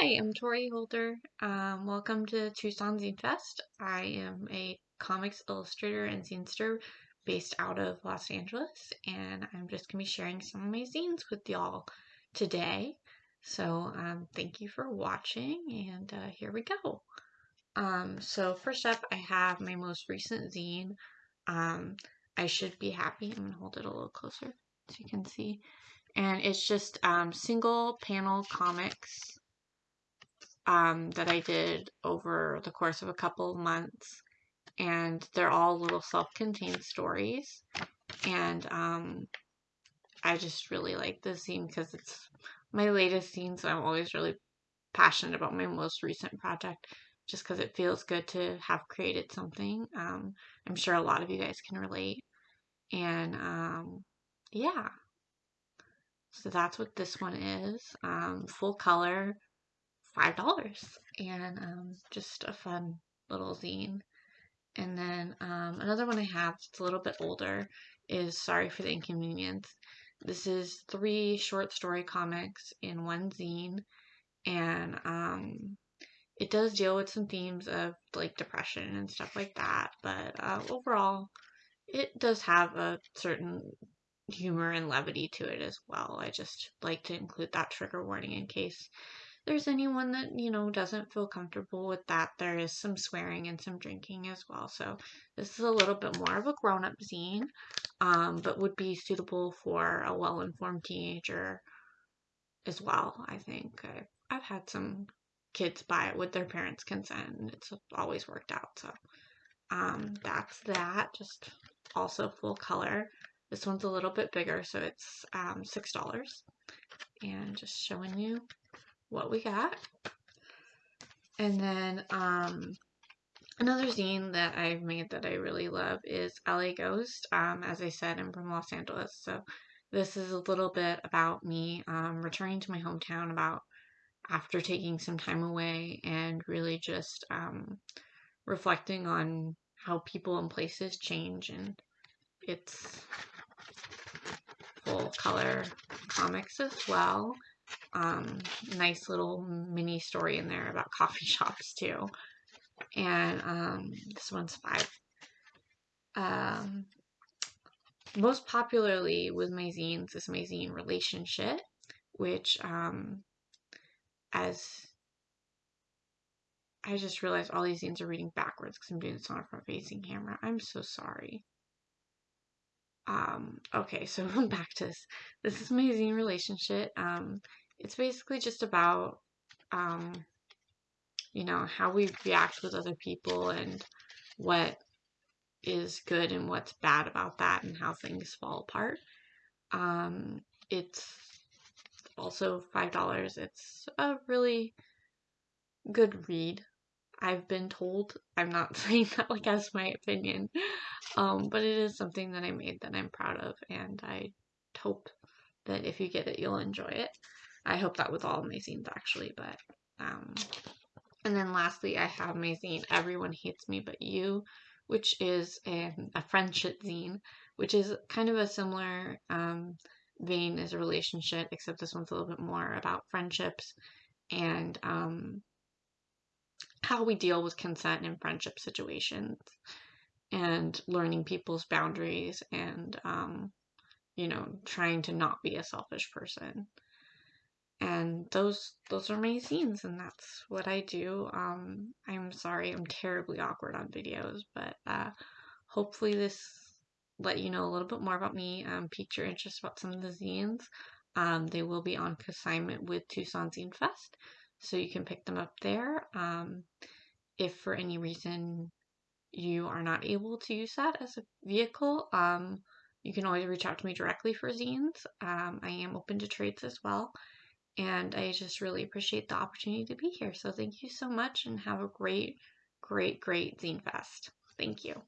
Hi, I'm Tori Holder. Um, welcome to Tucson Zine Fest. I am a comics illustrator and zinester based out of Los Angeles, and I'm just going to be sharing some of my zines with y'all today. So, um, thank you for watching, and uh, here we go. Um, so, first up, I have my most recent zine. Um, I should be happy. I'm going to hold it a little closer so you can see. And it's just um, single panel comics um, that I did over the course of a couple of months. And they're all little self contained stories. And um, I just really like this zine because it's my latest zine, so I'm always really passionate about my most recent project just because it feels good to have created something. Um, I'm sure a lot of you guys can relate. And um, yeah, so that's what this one is. Um, full color, five dollars, and um, just a fun little zine. And then um, another one I have that's a little bit older is Sorry for the Inconvenience. This is three short story comics in one zine, and um, it does deal with some themes of like depression and stuff like that. But uh, overall, it does have a certain humor and levity to it as well. I just like to include that trigger warning in case there's anyone that, you know, doesn't feel comfortable with that. There is some swearing and some drinking as well. So this is a little bit more of a grown up zine, um, but would be suitable for a well informed teenager as well, I think. I've, I've had some kids buy it with their parents' consent and it's always worked out. So um, that's that. Just also full color. This one's a little bit bigger, so it's um, $6. And just showing you what we got. And then um, another zine that I've made that I really love is LA Ghost. Um, as I said, I'm from Los Angeles, so this is a little bit about me um, returning to my hometown about after taking some time away and really just um, reflecting on how people and places change and it's full color comics as well um, nice little mini story in there about coffee shops too. And um, this one's five. Um, most popularly with my zines is my zine Relationship, which, um, as I just realized all these zines are reading backwards because I'm doing this on a front facing camera. I'm so sorry. Um, okay, so back to this. This is my zine Relationship. Um, it's basically just about um, you know how we react with other people and what is good and what's bad about that and how things fall apart um, it's also five dollars it's a really good read i've been told i'm not saying that like as my opinion um, but it is something that i made that i'm proud of and i hope that if you get it you'll enjoy it. I hope that with all my zines actually, but um and then lastly I have my zine Everyone Hates Me But You, which is a, a friendship zine, which is kind of a similar um vein as a relationship, except this one's a little bit more about friendships and um how we deal with consent in friendship situations and learning people's boundaries and um you know trying to not be a selfish person. And those those are my zines and that's what i do. Um i'm sorry i'm terribly awkward on videos but uh hopefully this let you know a little bit more about me um piqued your interest about some of the zines. Um they will be on consignment with tucson zine fest so you can pick them up there um if for any reason you are not able to use that as a vehicle um you can always reach out to me directly for zines um i am open to trades as well and I just really appreciate the opportunity to be here. So thank you so much and have a great, great, great Zine Fest. Thank you.